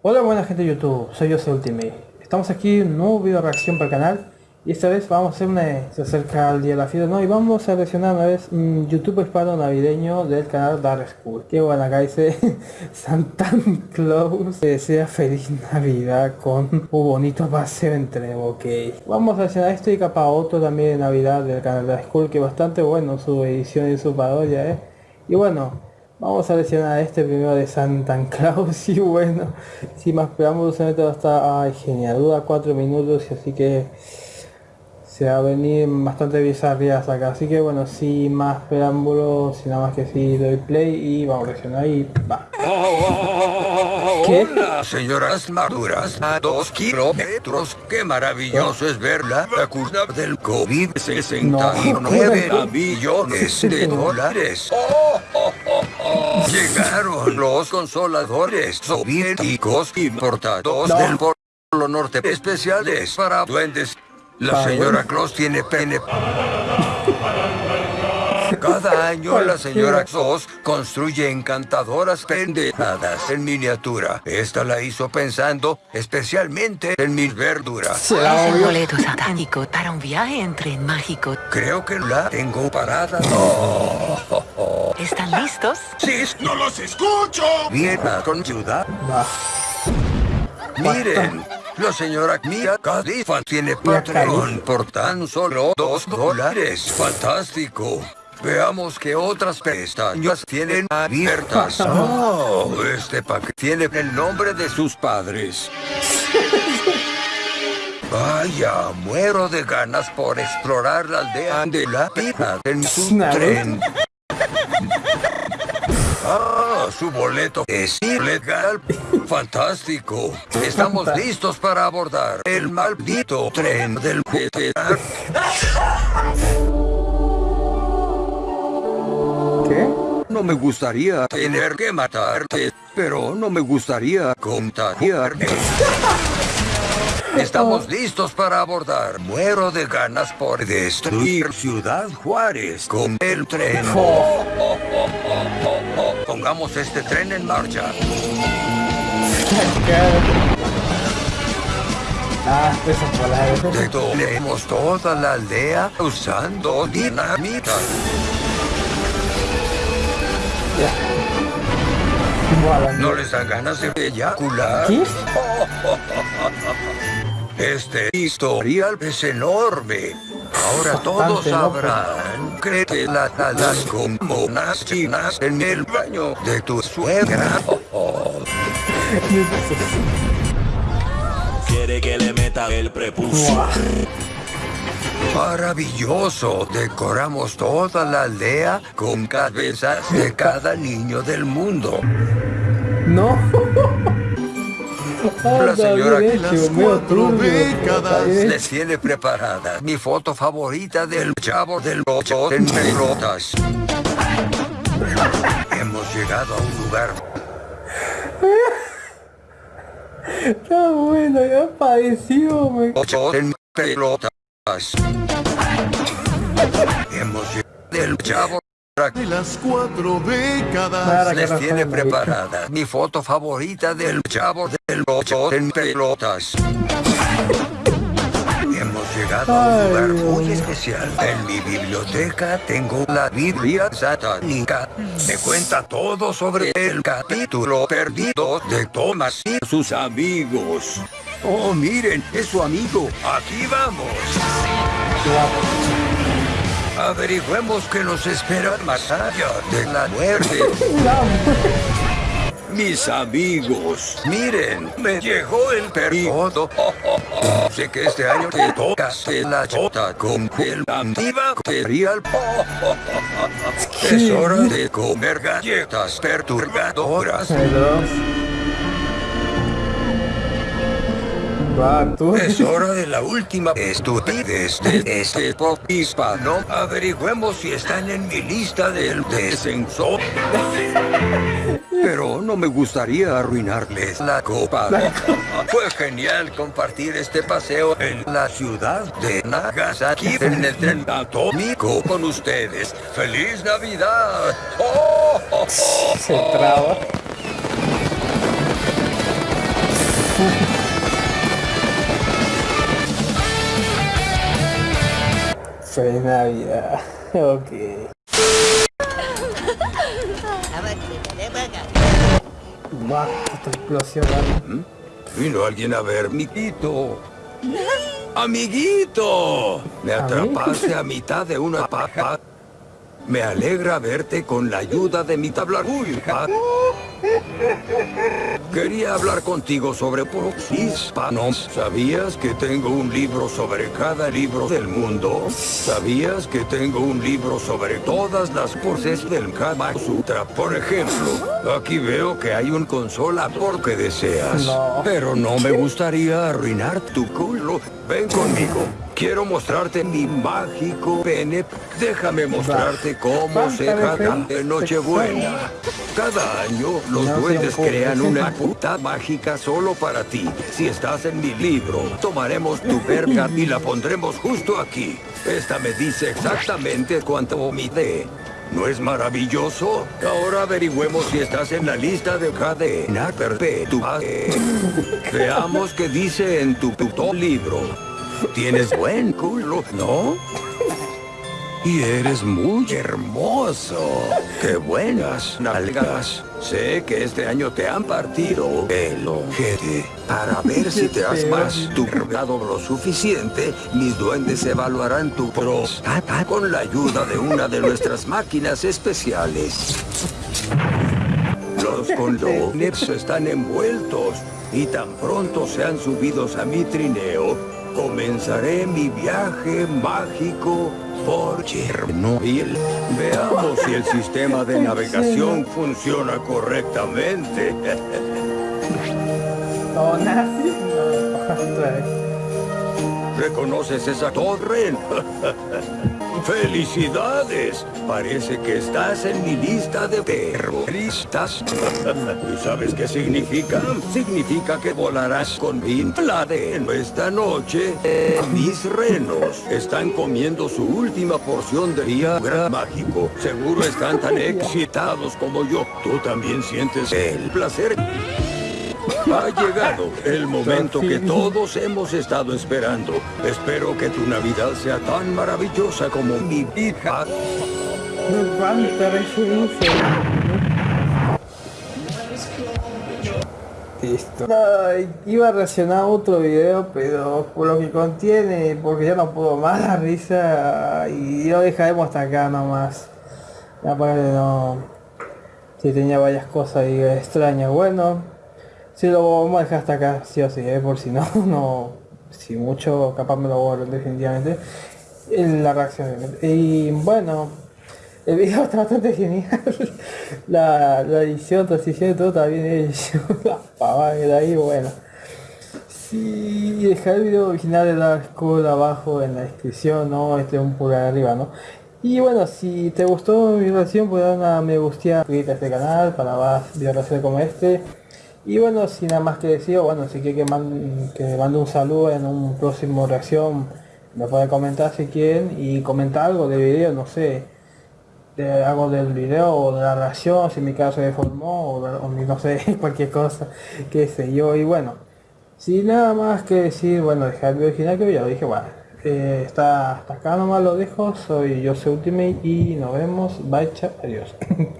Hola buena gente de YouTube, soy Jose Ultimate. Estamos aquí en un nuevo video reacción para el canal y esta vez vamos a hacer una... se acerca el día de la fiesta, ¿no? Y vamos a reaccionar una vez un YouTube hispano navideño del canal Dark School. Que bueno, acá dice Santa Claus desea feliz Navidad con un bonito paseo entre ok. Vamos a reaccionar esto y capa otro también de Navidad del canal Dark School que bastante bueno su edición y su parodia, ¿eh? Y bueno, Vamos a lesionar este primero de Santa Claus y bueno, sin más preámbulos se mete hasta ay, genial, dura 4 minutos y así que se va a venir bastante bizarrías acá, así que bueno, sin más preámbulos, sin nada más que sí, doy play y vamos a lesionar y va. ¿Qué? Hola, señoras maduras, a dos kilómetros, qué maravilloso es verla, la curva del COVID, 69 no. millones de dólares. Oh. Llegaron los consoladores soviéticos importados del Polo Norte especiales para duendes. La señora Claus tiene pene. Cada año la señora Claus construye encantadoras pendejadas en miniatura. Esta la hizo pensando especialmente en mis verduras. Es el boleto satánico para un viaje en tren mágico. Creo que la tengo parada. ¿Están listos? ¡Sí! ¡No los escucho! Bien, con ayuda. Miren, la señora Mia Khalifa tiene Patreon por tan solo dos dólares. ¡Fantástico! Veamos qué otras pestañas tienen abiertas. Oh, este paquete tiene el nombre de sus padres. Vaya, muero de ganas por explorar la aldea de la pita en su tren. Ah, su boleto es ilegal. Fantástico. Estamos listos para abordar el maldito tren del GTA. ¿Qué? No me gustaría tener que matarte, pero no me gustaría contagiarme. Estamos listos para abordar. Muero de ganas por destruir Ciudad Juárez con el tren. Pongamos este tren en marcha. Ah. Detonemos toda la aldea usando dinamita. ¿No les dan ganas de eyacular? ¿Qué? Este historial es enorme. Ahora todos sabrán que te la talas como unas chinas en el baño de tu suegra. Quiere que le meta el prepucio. Maravilloso. Decoramos toda la aldea con cabezas de cada niño del mundo. No. La señora que las cuatro décadas les tiene preparada mi foto favorita del chavo del ocho en pelotas. Hemos llegado a un lugar Está bueno, ya pareció, me... ocho en pelotas. Hemos llegado del chavo De las cuatro décadas. Les tiene preparada mi foto favorita del chavo del ocho en pelotas. Hemos llegado a un lugar Dios muy especial. En mi biblioteca tengo la Biblia satánica. Me cuenta todo sobre el capítulo perdido de Thomas y sus amigos. Oh, miren, es su amigo. Aquí vamos. Averigüemos qué nos espera más allá de la muerte. Mis amigos, miren, me llegó el periodo. Sé que este año te toca la chota con el antibacterial. Es hora de comer galletas perturbadoras. Tú. Es hora de la última estupidez de este pop hispano. Averigüemos si están en mi lista del descenso. Pero no me gustaría arruinarles la copa. Fue genial compartir este paseo en la ciudad de Nagasaki en el tren atómico con ustedes. ¡Feliz Navidad! ¡Oh! Se traba. Feliz Navidad. Ok. Buah, esta explosión. ¿vale? Vino alguien a ver, amiguito. ¡Amiguito! Me atrapaste a mitad de una paja. Me alegra verte con la ayuda de mi tabla. Quería hablar contigo sobre hispanos. ¿Sabías que tengo un libro sobre cada libro del mundo? ¿Sabías que tengo un libro sobre todas las poses del Kama Sutra? Por ejemplo, aquí veo que hay un consola porque deseas. No. Pero no me gustaría arruinar tu culo. Ven conmigo. Quiero mostrarte mi mágico pene. Déjame mostrarte cómo se trata de Nochebuena. Cada año los duendes crean una puta mágica solo para ti. Si estás en mi libro, tomaremos tu verga y la pondremos justo aquí. Esta me dice exactamente cuánto mide. ¿No es maravilloso? Ahora averigüemos si estás en la lista de cadena perpetua. Veamos qué dice en tu puto libro. Tienes buen culo, ¿no? Y eres muy hermoso. ¡Qué buenas nalgas! Sé que este año te han partido el ojete. Para ver si te has más tu cargado lo suficiente, mis duendes evaluarán tu próstata con la ayuda de una de nuestras máquinas especiales. Los condones están envueltos y tan pronto sean subidos a mi trineo, comenzaré mi viaje mágico por Chernobyl. Veamos si el sistema de navegación funciona correctamente. ¿Reconoces esa torre? ¡Felicidades! Parece que estás en mi lista de terroristas. ¿Y sabes qué significa? Significa que volarás con Bin Laden esta noche. Eh, mis renos están comiendo su última porción de Viagra mágico. Seguro están tan excitados como yo. Tú también sientes el placer. Ha llegado el momento que todos hemos estado esperando. Espero que tu Navidad sea tan maravillosa como mi hija. ¿Cuánta referencia? Listo. Ay, iba a reaccionar a otro video, pero por lo que contiene, porque ya no puedo más la risa y lo dejaremos hasta acá nomás. Aparte no. Si tenía varias cosas extrañas, bueno. Si lo vamos a dejar hasta acá, sí o sí, ¿eh? por si no, no. Si mucho, capaz me lo borro definitivamente. En la reacción. Y bueno, el video está bastante genial. La, la edición, transición y todo está bien hecho. La pavada que ahí, bueno. Sí, dejar el video original de la escuela abajo en la descripción, ¿no? Este un pulgar arriba, ¿no? Y bueno, si te gustó mi reacción, pues dar una me gusta, suscríbete a este canal para más videos como este. Y bueno, sin nada más que decir, bueno, si quiere que mande, que mande un saludo en un próximo reacción, me puede comentar si quieren y comentar algo del video, no sé, de algo del video o de la reacción, si mi caso se deformó o, o no sé, cualquier cosa, qué sé yo. Y bueno, sin nada más que decir, bueno, dejar el original que ya lo dije, bueno, eh, está hasta acá nomás lo dejo, soy yo soy Ultimate y nos vemos, bye, chao, adiós.